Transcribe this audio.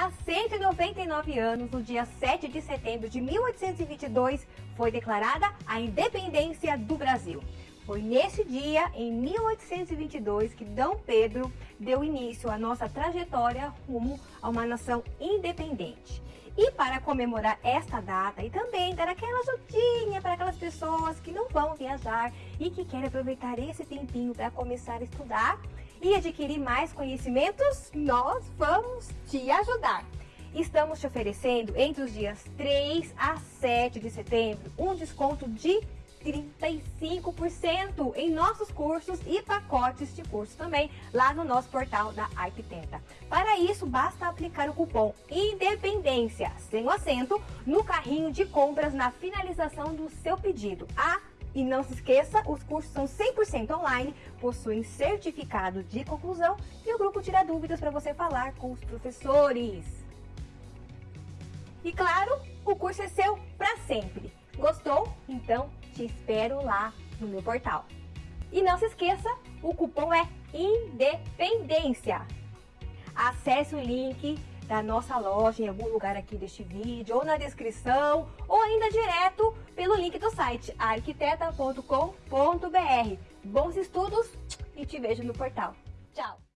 Há 199 anos, no dia 7 de setembro de 1822, foi declarada a independência do Brasil. Foi nesse dia, em 1822, que Dom Pedro deu início à nossa trajetória rumo a uma nação independente. E para comemorar esta data e também dar aquela ajudinha para aquelas pessoas que não vão viajar e que querem aproveitar esse tempinho para começar a estudar e adquirir mais conhecimentos, nós vamos te ajudar. Estamos te oferecendo entre os dias 3 a 7 de setembro um desconto de 35% em nossos cursos e pacotes de curso também lá no nosso portal da Arquiteta. Para isso, basta aplicar o cupom INDEPENDência, sem o acento, no carrinho de compras na finalização do seu pedido. Ah, e não se esqueça, os cursos são 100% online, possuem certificado de conclusão e o grupo tira dúvidas para você falar com os professores. E claro, o curso é seu para sempre. Gostou? Então te espero lá no meu portal. E não se esqueça, o cupom é INDEPENDência. Acesse o link da nossa loja em algum lugar aqui deste vídeo, ou na descrição, ou ainda direto pelo link do site arquiteta.com.br. Bons estudos e te vejo no portal. Tchau!